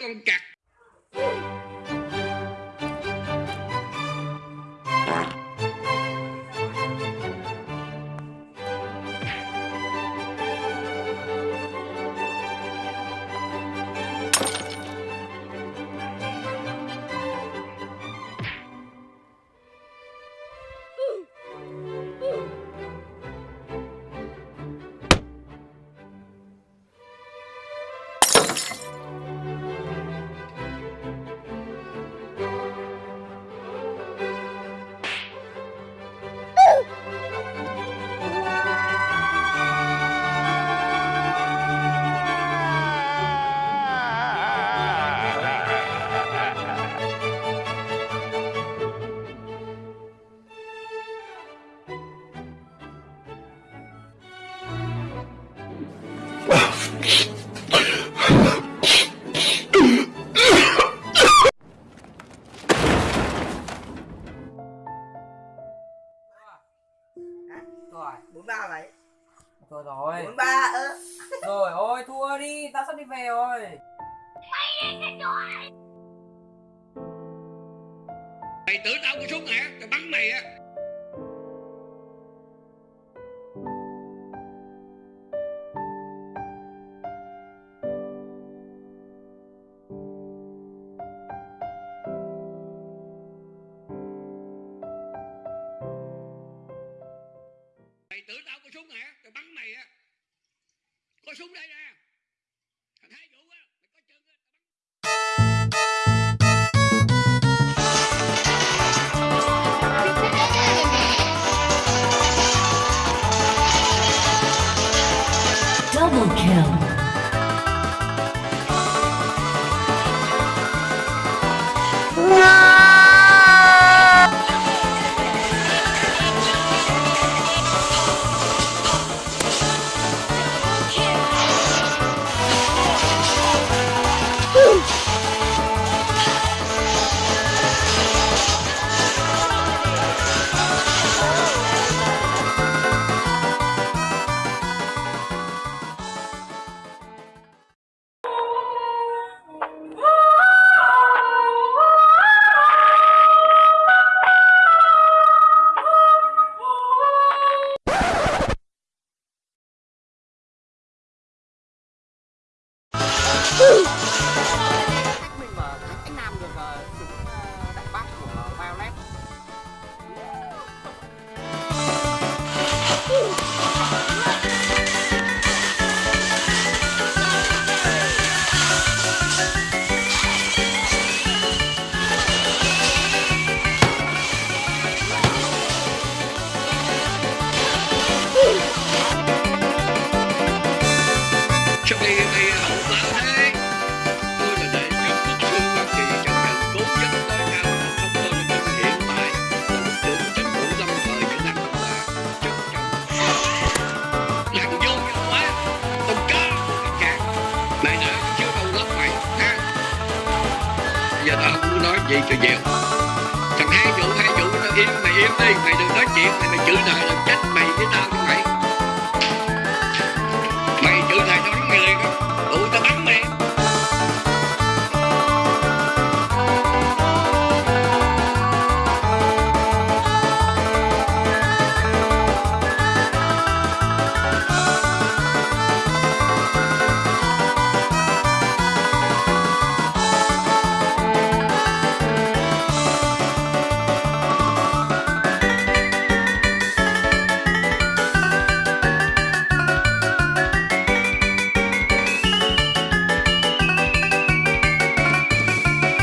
con cả cặc Rồi, bốn ba vậy rồi rồi. bốn ba ơ. Rồi ôi thua đi, tao sắp đi về rồi. mày tưởng tao có súng hả? Tao bắn mày á mày tưởng tao có súng hả? Tao bắn mày á. Có súng đây nè. Thằng hai vũ á, mày có chân á Double kill. Woo! Giờ tao không muốn nói gì, cho dèo. Thằng hai vụ hai vụ nó im, mày im đi, mày đừng nói chuyện, mày mày chửi này là trách mày với tao như mày